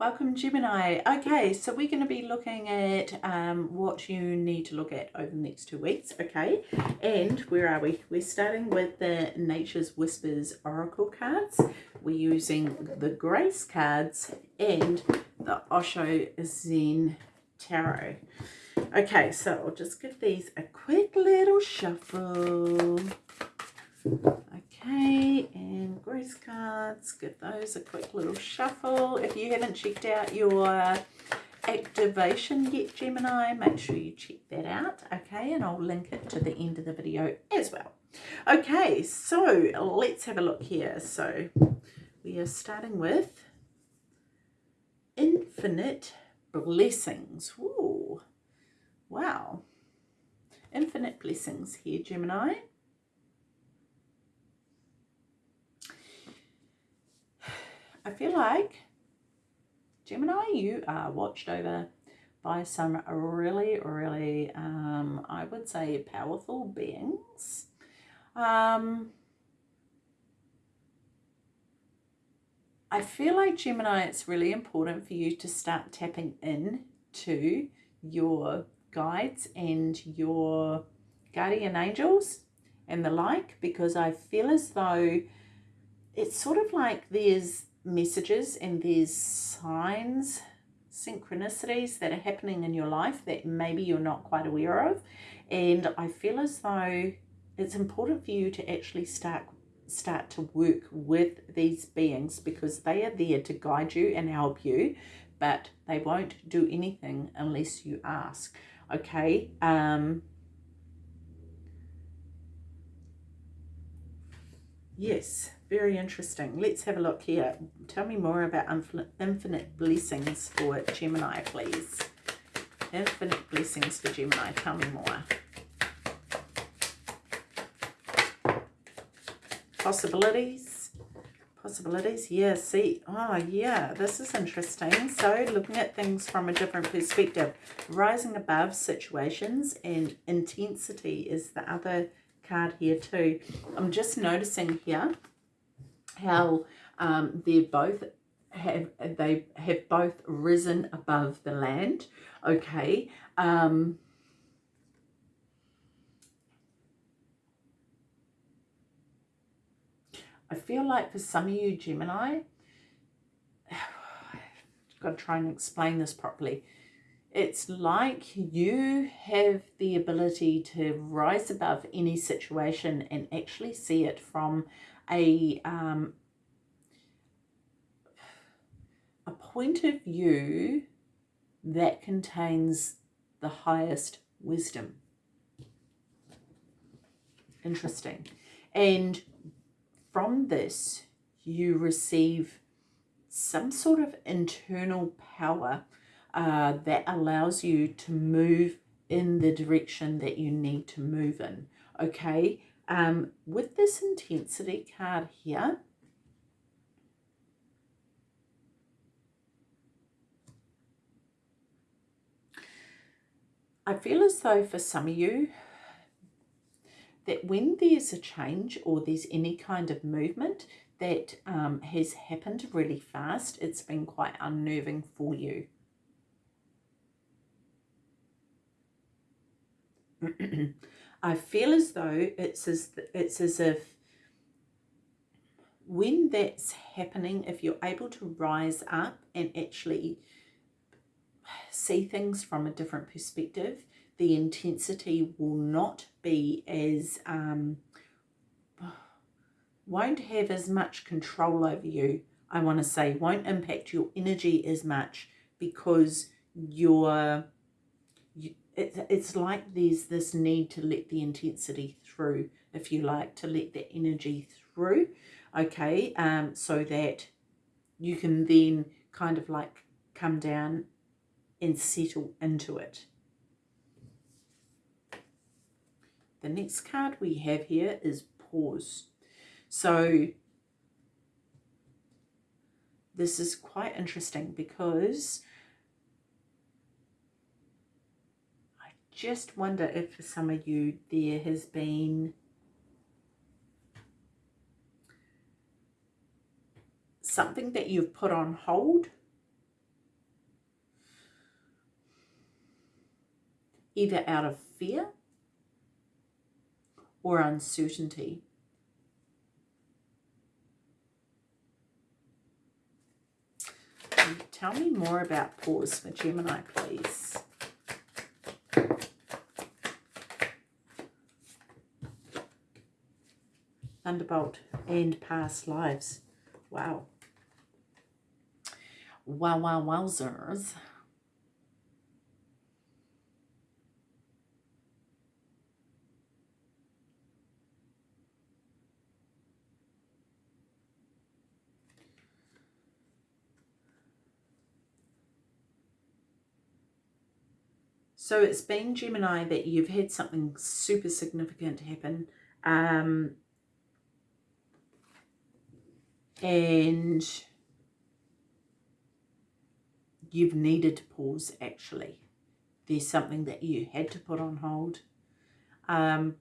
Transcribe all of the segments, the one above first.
Welcome Gemini. Okay, so we're going to be looking at um, what you need to look at over the next two weeks, okay? And where are we? We're starting with the Nature's Whispers Oracle cards. We're using the Grace cards and the Osho Zen Tarot. Okay, so I'll just give these a quick little shuffle. Okay, and grace cards, give those a quick little shuffle. If you haven't checked out your activation yet, Gemini, make sure you check that out, okay? And I'll link it to the end of the video as well. Okay, so let's have a look here. So we are starting with infinite blessings. Ooh, wow. Infinite blessings here, Gemini. I feel like, Gemini, you are watched over by some really, really, um, I would say, powerful beings. Um, I feel like, Gemini, it's really important for you to start tapping in to your guides and your guardian angels and the like because I feel as though it's sort of like there's messages and there's signs, synchronicities that are happening in your life that maybe you're not quite aware of. And I feel as though it's important for you to actually start start to work with these beings because they are there to guide you and help you but they won't do anything unless you ask okay um yes very interesting. Let's have a look here. Tell me more about infinite blessings for Gemini, please. Infinite blessings for Gemini. Tell me more. Possibilities. Possibilities. Yeah, see. Oh, yeah. This is interesting. So, looking at things from a different perspective. Rising above situations and intensity is the other card here too. I'm just noticing here how um, they're both have they have both risen above the land okay um, I feel like for some of you Gemini I've got to try and explain this properly it's like you have the ability to rise above any situation and actually see it from a um, a point of view that contains the highest wisdom. Interesting. And from this, you receive some sort of internal power uh, that allows you to move in the direction that you need to move in. Okay, um, with this intensity card here, I feel as though for some of you, that when there's a change or there's any kind of movement that um, has happened really fast, it's been quite unnerving for you. I feel as though it's as it's as if when that's happening, if you're able to rise up and actually see things from a different perspective, the intensity will not be as, um, won't have as much control over you, I want to say, won't impact your energy as much because you're it, it's like there's this need to let the intensity through, if you like, to let the energy through, okay, um, so that you can then kind of like come down and settle into it. The next card we have here is pause. So this is quite interesting because just wonder if for some of you there has been something that you've put on hold either out of fear or uncertainty. Tell me more about pause for Gemini, please. Thunderbolt and past lives. Wow. Wow, wow, wowzers. So it's been Gemini that you've had something super significant happen. Um, and you've needed to pause actually. There's something that you had to put on hold. Um,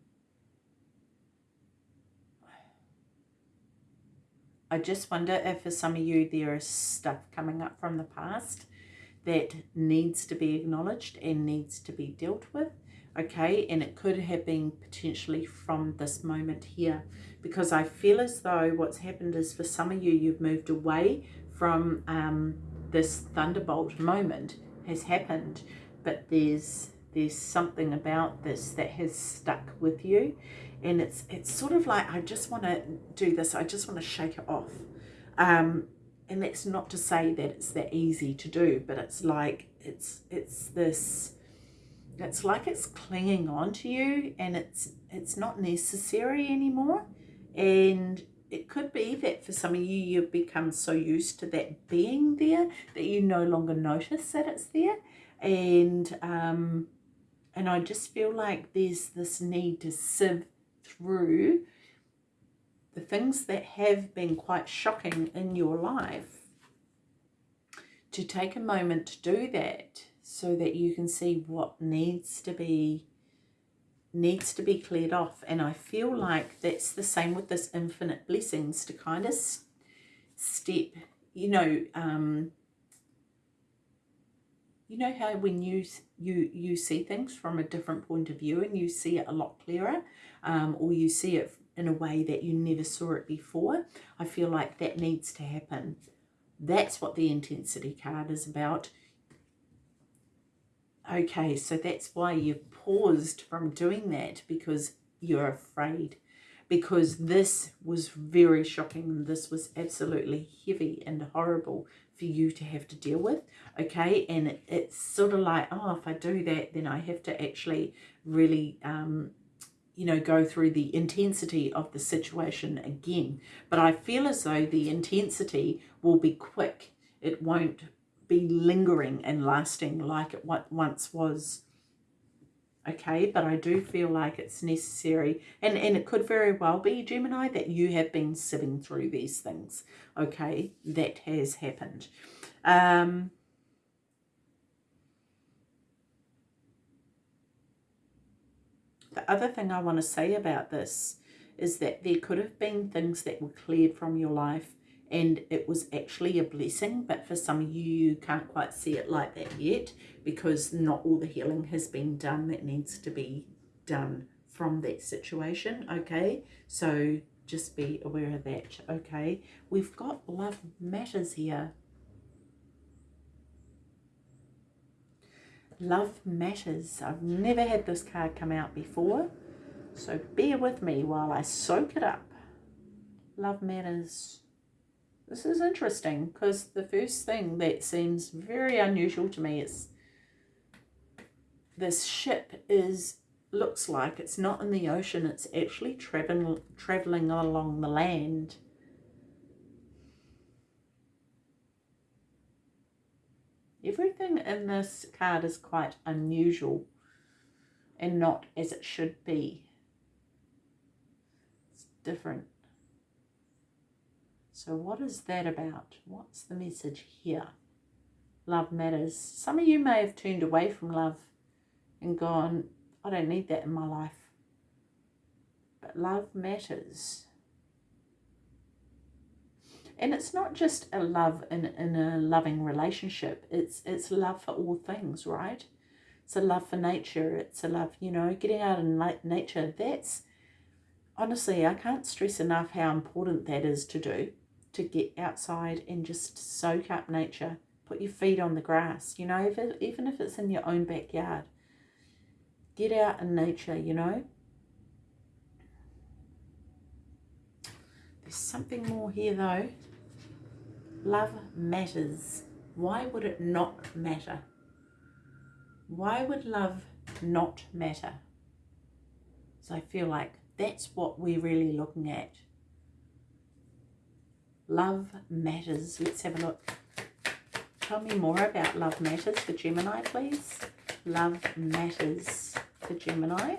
I just wonder if for some of you there is stuff coming up from the past that needs to be acknowledged and needs to be dealt with okay? And it could have been potentially from this moment here. Because I feel as though what's happened is for some of you you've moved away from um, this thunderbolt moment has happened. But there's there's something about this that has stuck with you. And it's it's sort of like I just want to do this. I just want to shake it off. Um, and that's not to say that it's that easy to do but it's like it's it's this it's like it's clinging on to you and it's it's not necessary anymore. And it could be that for some of you you've become so used to that being there that you no longer notice that it's there. And um and I just feel like there's this need to sieve through the things that have been quite shocking in your life to take a moment to do that so that you can see what needs to be needs to be cleared off and I feel like that's the same with this infinite blessings to kind of step you know um you know how when you you you see things from a different point of view and you see it a lot clearer um, or you see it in a way that you never saw it before. I feel like that needs to happen. That's what the intensity card is about. Okay, so that's why you've paused from doing that because you're afraid. Because this was very shocking. This was absolutely heavy and horrible for you to have to deal with. Okay, and it, it's sort of like, oh, if I do that, then I have to actually really um, you know, go through the intensity of the situation again. But I feel as though the intensity will be quick. It won't be lingering and lasting like it once was. Okay, but I do feel like it's necessary. And, and it could very well be, Gemini, that you have been sitting through these things. Okay, that has happened. Um, The other thing I want to say about this is that there could have been things that were cleared from your life and it was actually a blessing but for some of you you can't quite see it like that yet because not all the healing has been done that needs to be done from that situation okay so just be aware of that okay we've got love matters here Love Matters. I've never had this card come out before, so bear with me while I soak it up. Love Matters. This is interesting because the first thing that seems very unusual to me is this ship is looks like it's not in the ocean it's actually traveling traveling along the land Everything in this card is quite unusual and not as it should be. It's different. So what is that about? What's the message here? Love matters. Some of you may have turned away from love and gone, I don't need that in my life. But love matters. And it's not just a love in, in a loving relationship. It's, it's love for all things, right? It's a love for nature. It's a love, you know, getting out in nature. That's, honestly, I can't stress enough how important that is to do. To get outside and just soak up nature. Put your feet on the grass, you know, if it, even if it's in your own backyard. Get out in nature, you know. There's something more here though. Love matters. Why would it not matter? Why would love not matter? So I feel like that's what we're really looking at. Love matters. Let's have a look. Tell me more about love matters for Gemini, please. Love matters for Gemini.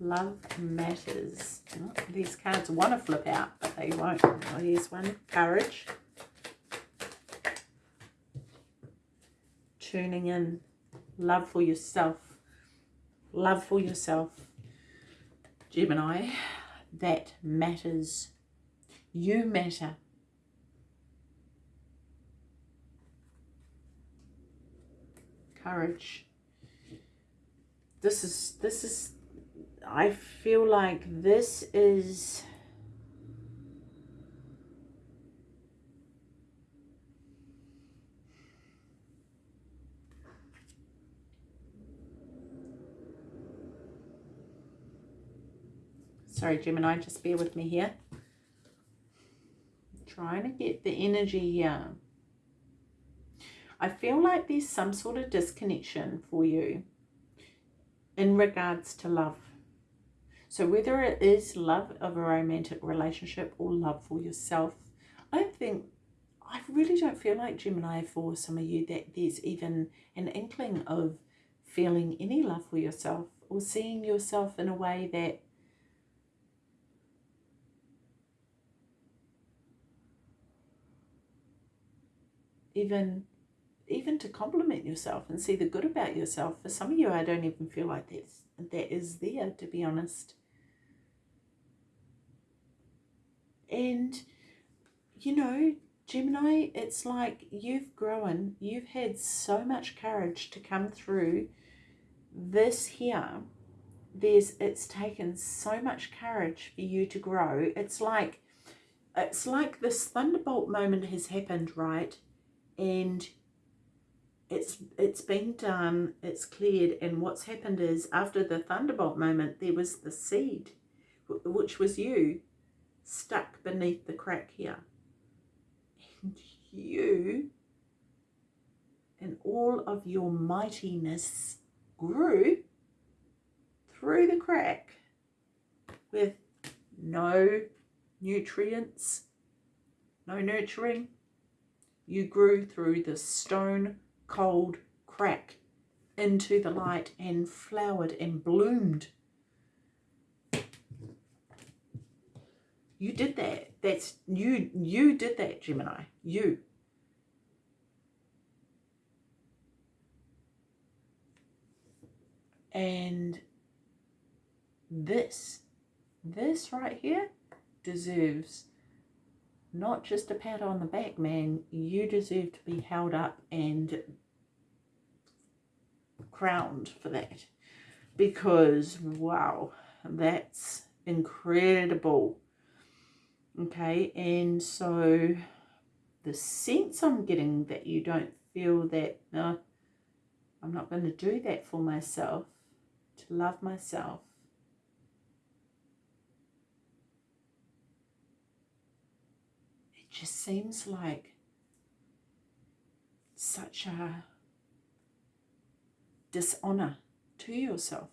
Love matters. Oh, these cards want to flip out, but they won't. Oh, here's one. Courage. tuning in. Love for yourself. Love for yourself. Gemini, that matters. You matter. Courage. This is, this is, I feel like this is Sorry, Gemini, just bear with me here. trying to get the energy here. I feel like there's some sort of disconnection for you in regards to love. So whether it is love of a romantic relationship or love for yourself, I don't think, I really don't feel like Gemini for some of you that there's even an inkling of feeling any love for yourself or seeing yourself in a way that even even to compliment yourself and see the good about yourself. For some of you, I don't even feel like that's, that is there, to be honest. And, you know, Gemini, it's like you've grown, you've had so much courage to come through this here. There's, it's taken so much courage for you to grow. It's like, it's like this thunderbolt moment has happened, right? And it's it's been done it's cleared and what's happened is after the thunderbolt moment there was the seed which was you stuck beneath the crack here. And you and all of your mightiness grew through the crack with no nutrients no nurturing you grew through the stone cold crack into the light and flowered and bloomed. You did that. That's you you did that, Gemini. You. And this, this right here deserves not just a pat on the back, man. You deserve to be held up and crowned for that. Because, wow, that's incredible. Okay, and so the sense I'm getting that you don't feel that, I'm not going to do that for myself, to love myself, just seems like such a dishonor to yourself.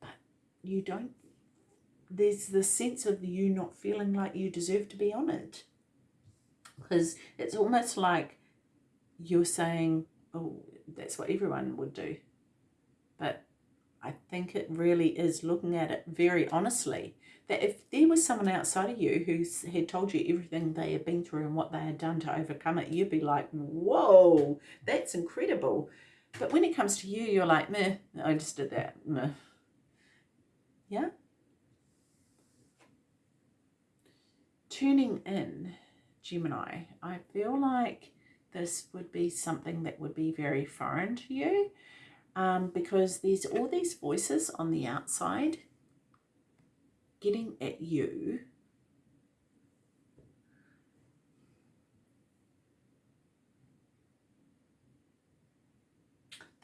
But you don't, there's the sense of you not feeling like you deserve to be honored. Because it's almost like you're saying, oh, that's what everyone would do. But I think it really is looking at it very honestly that if there was someone outside of you who had told you everything they had been through and what they had done to overcome it, you'd be like, whoa, that's incredible. But when it comes to you, you're like, meh, I just did that. Meh. Yeah? Tuning in, Gemini, I feel like this would be something that would be very foreign to you um, because there's all these voices on the outside getting at you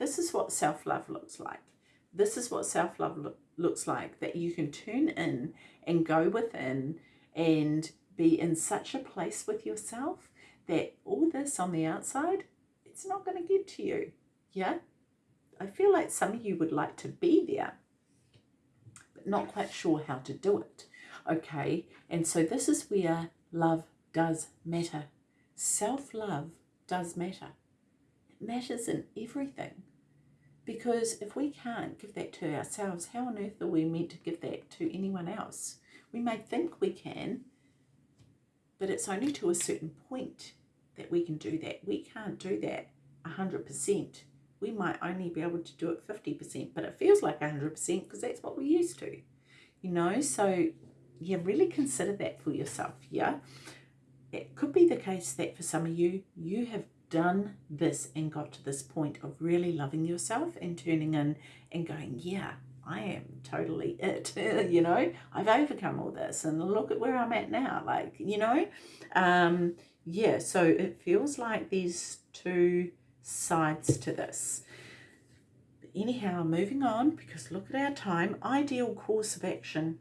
This is what self-love looks like. This is what self-love lo looks like, that you can turn in and go within and be in such a place with yourself that all this on the outside, it's not going to get to you. Yeah? I feel like some of you would like to be there, but not quite sure how to do it. Okay, and so this is where love does matter. Self-love does matter. It matters in everything. Because if we can't give that to ourselves, how on earth are we meant to give that to anyone else? We may think we can, but it's only to a certain point that we can do that. We can't do that 100%. We might only be able to do it 50%, but it feels like 100% because that's what we're used to. You know, so yeah, really consider that for yourself, yeah? It could be the case that for some of you, you have done this and got to this point of really loving yourself and turning in and going, yeah, I am totally it, you know, I've overcome all this and look at where I'm at now, like, you know, um, yeah, so it feels like these two sides to this. Anyhow, moving on, because look at our time, ideal course of action.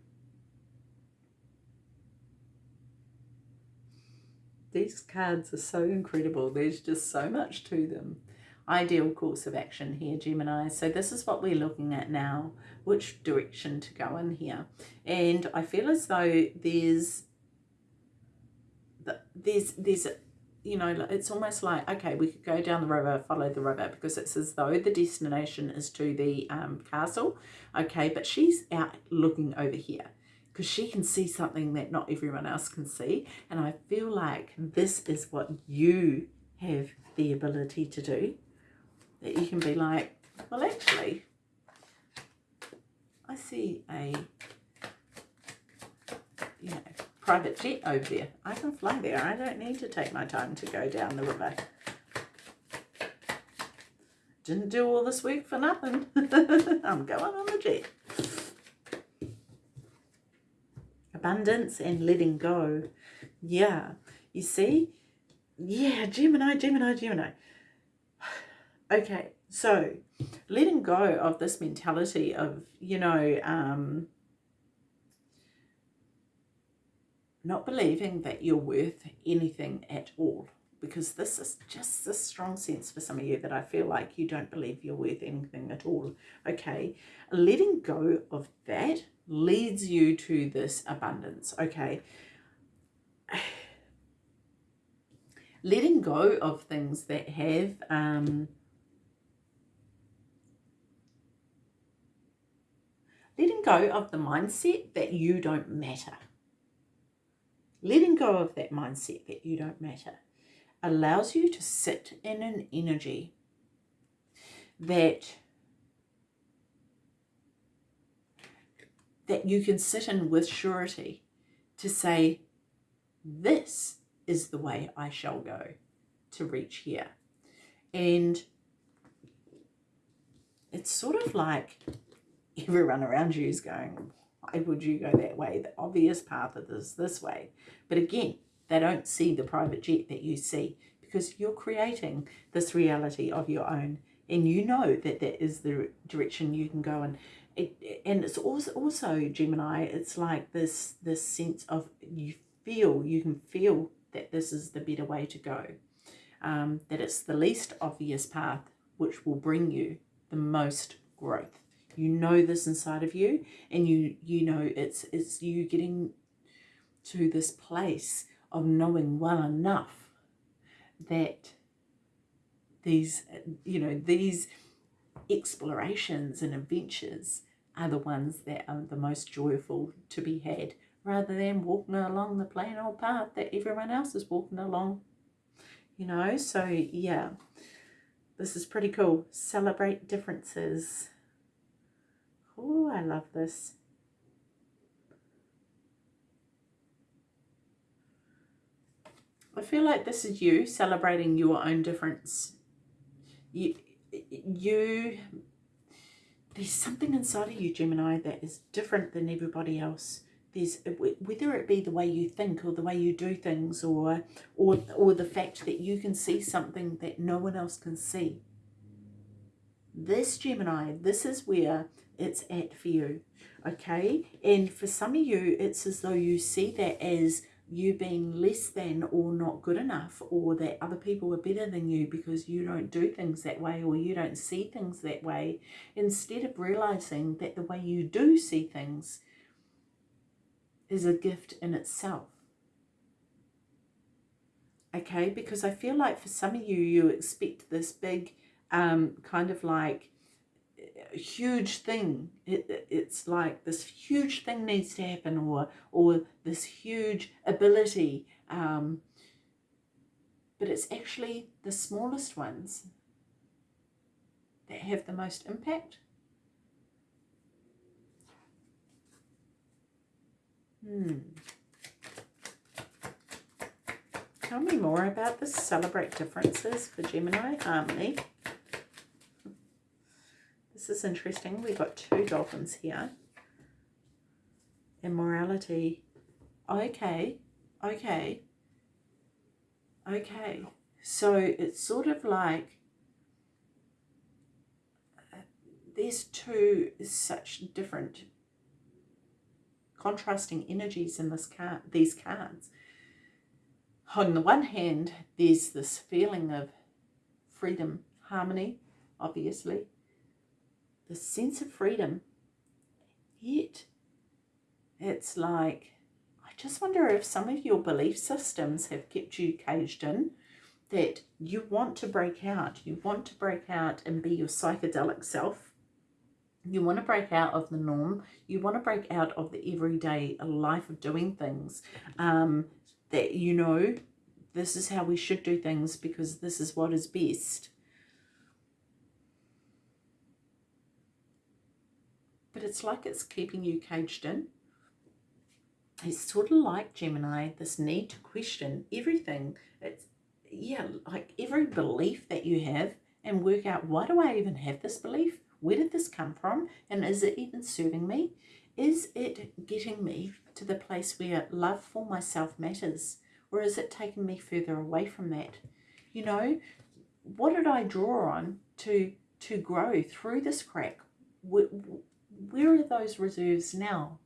These cards are so incredible. There's just so much to them. Ideal course of action here, Gemini. So this is what we're looking at now, which direction to go in here. And I feel as though there's, there's, there's, you know, it's almost like, okay, we could go down the river, follow the river, because it's as though the destination is to the um, castle, okay, but she's out looking over here because she can see something that not everyone else can see. And I feel like this is what you have the ability to do. That you can be like, well, actually, I see a, you know, private jet over there. I can fly there. I don't need to take my time to go down the river. Didn't do all this work for nothing. I'm going on the jet. abundance and letting go. Yeah, you see? Yeah, Gemini, Gemini, Gemini. Okay, so letting go of this mentality of, you know, um, not believing that you're worth anything at all because this is just a strong sense for some of you that I feel like you don't believe you're worth anything at all. Okay, letting go of that leads you to this abundance, okay? Letting go of things that have um, letting go of the mindset that you don't matter. Letting go of that mindset that you don't matter allows you to sit in an energy that that you can sit in with surety to say, this is the way I shall go to reach here. And it's sort of like everyone around you is going, why would you go that way? The obvious path is this way. But again, they don't see the private jet that you see because you're creating this reality of your own and you know that that is the direction you can go in it, and it's also also Gemini it's like this this sense of you feel you can feel that this is the better way to go um, that it's the least obvious path which will bring you the most growth you know this inside of you and you you know it's it's you getting to this place of knowing well enough that these you know these explorations and adventures are the ones that are the most joyful to be had rather than walking along the plain old path that everyone else is walking along. You know, so yeah, this is pretty cool. Celebrate differences. Oh, I love this. I feel like this is you celebrating your own difference. You, you, there's something inside of you, Gemini, that is different than everybody else. There's whether it be the way you think or the way you do things, or or or the fact that you can see something that no one else can see. This Gemini, this is where it's at for you, okay? And for some of you, it's as though you see that as you being less than or not good enough or that other people are better than you because you don't do things that way or you don't see things that way. Instead of realizing that the way you do see things is a gift in itself. Okay? Because i feel like for some of you you expect this big um kind of like huge thing. It, it's like this huge thing needs to happen or, or this huge ability. Um, but it's actually the smallest ones that have the most impact. Hmm. Tell me more about the celebrate differences for Gemini Harmony. This is interesting. We've got two dolphins here. Immorality. Okay. Okay. Okay. So it's sort of like uh, there's two such different contrasting energies in this card these cards. On the one hand, there's this feeling of freedom, harmony, obviously, the sense of freedom. Yet, it's like, I just wonder if some of your belief systems have kept you caged in, that you want to break out. You want to break out and be your psychedelic self. You want to break out of the norm. You want to break out of the everyday life of doing things. Um, that you know, this is how we should do things because this is what is best. But it's like it's keeping you caged in. It's sort of like Gemini, this need to question everything. It's, yeah, like every belief that you have and work out, why do I even have this belief? Where did this come from? And is it even serving me? Is it getting me to the place where love for myself matters? Or is it taking me further away from that? You know, what did I draw on to to grow through this crack? Where are those reserves now?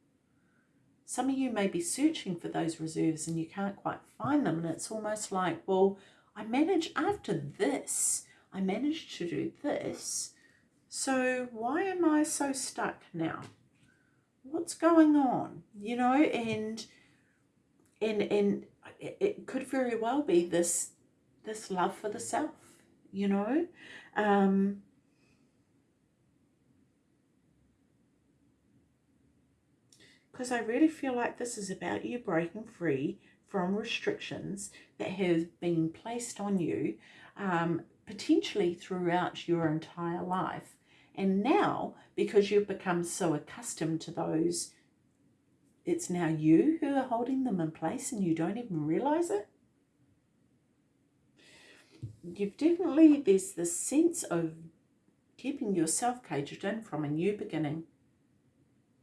Some of you may be searching for those reserves and you can't quite find them. And it's almost like, well, I managed after this, I managed to do this. So why am I so stuck now? What's going on? You know, and and and it could very well be this this love for the self, you know. Um, because I really feel like this is about you breaking free from restrictions that have been placed on you um, potentially throughout your entire life. And now, because you've become so accustomed to those, it's now you who are holding them in place and you don't even realize it. You've definitely, there's this sense of keeping yourself caged in from a new beginning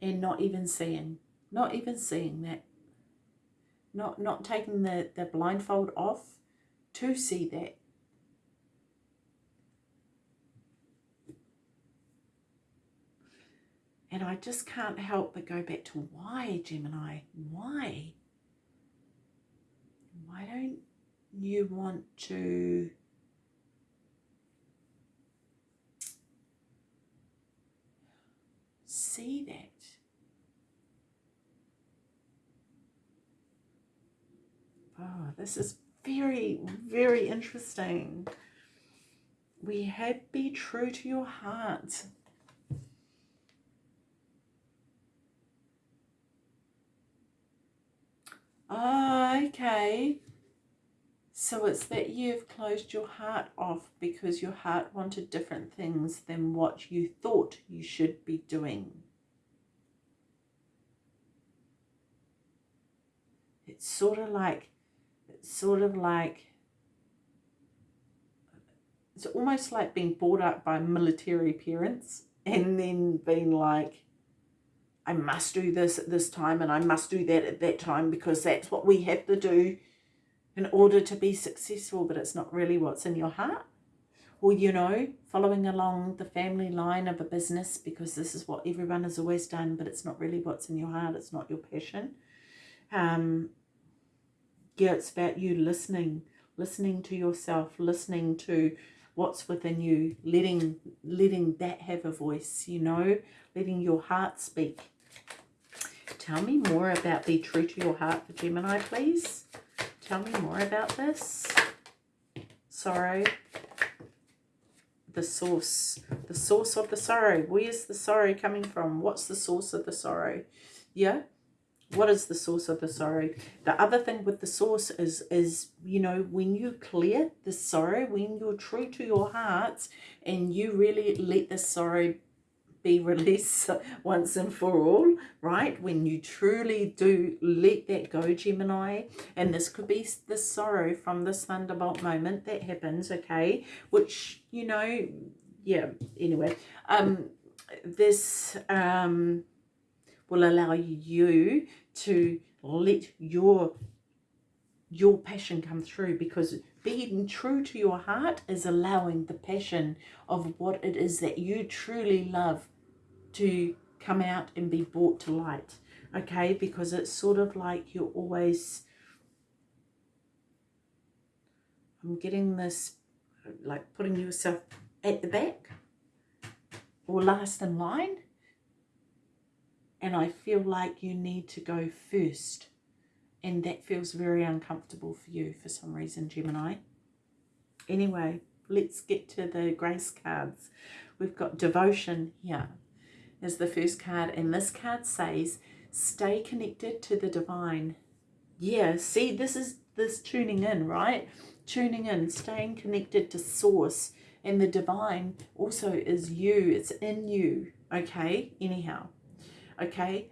and not even seeing, not even seeing that, not not taking the, the blindfold off to see that. And I just can't help but go back to why, Gemini? Why? Why don't you want to see that? Oh, this is very, very interesting. We had be true to your heart. Oh, okay. So it's that you've closed your heart off because your heart wanted different things than what you thought you should be doing. It's sort of like sort of like it's almost like being brought up by military parents and then being like I must do this at this time and I must do that at that time because that's what we have to do in order to be successful, but it's not really what's in your heart. Or, you know, following along the family line of a business because this is what everyone has always done, but it's not really what's in your heart, it's not your passion. Um, yeah, it's about you listening, listening to yourself, listening to what's within you, letting letting that have a voice, you know, letting your heart speak. Tell me more about be true to your heart for Gemini, please. Tell me more about this. Sorrow. The source. The source of the sorrow. Where's the sorrow coming from? What's the source of the sorrow? Yeah? What is the source of the sorrow? The other thing with the source is is you know when you clear the sorrow when you're true to your hearts and you really let the sorrow be released once and for all right? When you truly do let that go gemini and this could be the sorrow from this thunderbolt moment that happens okay? Which you know yeah anyway um this um will allow you to let your your passion come through because being true to your heart is allowing the passion of what it is that you truly love to come out and be brought to light okay? Because it's sort of like you're always I'm getting this like putting yourself at the back or last in line and I feel like you need to go first and that feels very uncomfortable for you for some reason Gemini. Anyway let's get to the grace cards. We've got devotion here is the first card and this card says stay connected to the divine. Yeah see this is this tuning in right? Tuning in staying connected to source and the divine also is you. It's in you okay? Anyhow okay?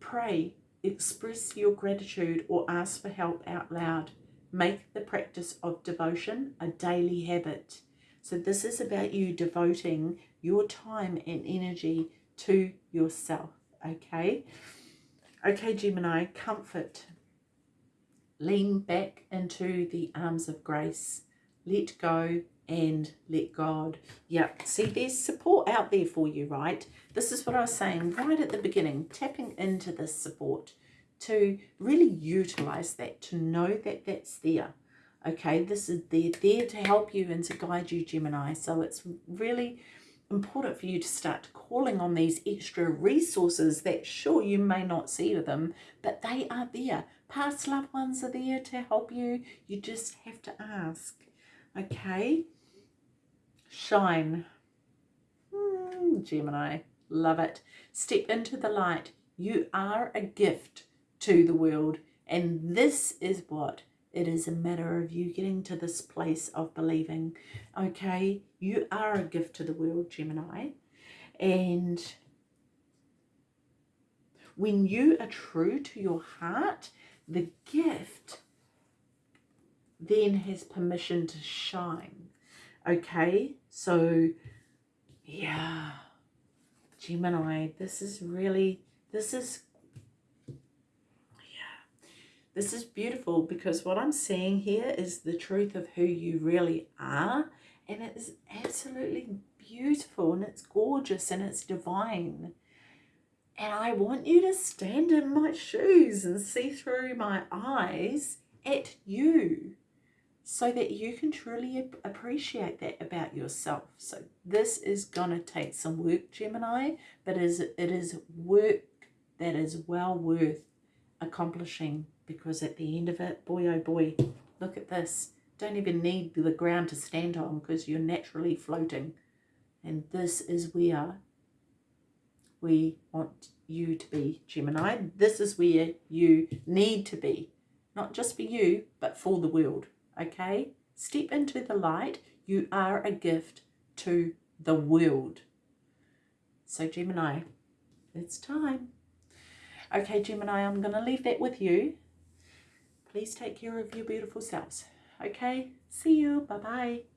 Pray, express your gratitude or ask for help out loud. Make the practice of devotion a daily habit. So this is about you devoting your time and energy to yourself, okay? Okay, Gemini, comfort. Lean back into the arms of grace. Let go and let God. Yeah, see, there's support out there for you, right? This is what I was saying right at the beginning, tapping into this support to really utilize that, to know that that's there. Okay, this is there, there to help you and to guide you, Gemini. So it's really important for you to start calling on these extra resources that sure you may not see them, but they are there. Past loved ones are there to help you. You just have to ask. Okay. Shine. Mm, Gemini. Love it. Step into the light. You are a gift to the world. And this is what it is a matter of you getting to this place of believing. Okay. You are a gift to the world, Gemini. And when you are true to your heart, the gift then has permission to shine. Okay, so yeah, Gemini, this is really, this is, yeah, this is beautiful because what I'm seeing here is the truth of who you really are. And it is absolutely beautiful and it's gorgeous and it's divine. And I want you to stand in my shoes and see through my eyes at you so that you can truly appreciate that about yourself. So this is going to take some work, Gemini, but it is, it is work that is well worth accomplishing because at the end of it, boy oh boy, look at this. Don't even need the ground to stand on because you're naturally floating. And this is where we want you to be, Gemini. This is where you need to be. Not just for you, but for the world okay? Step into the light. You are a gift to the world. So Gemini, it's time. Okay, Gemini, I'm going to leave that with you. please take care of your beautiful selves. Okay, see you. Bye bye.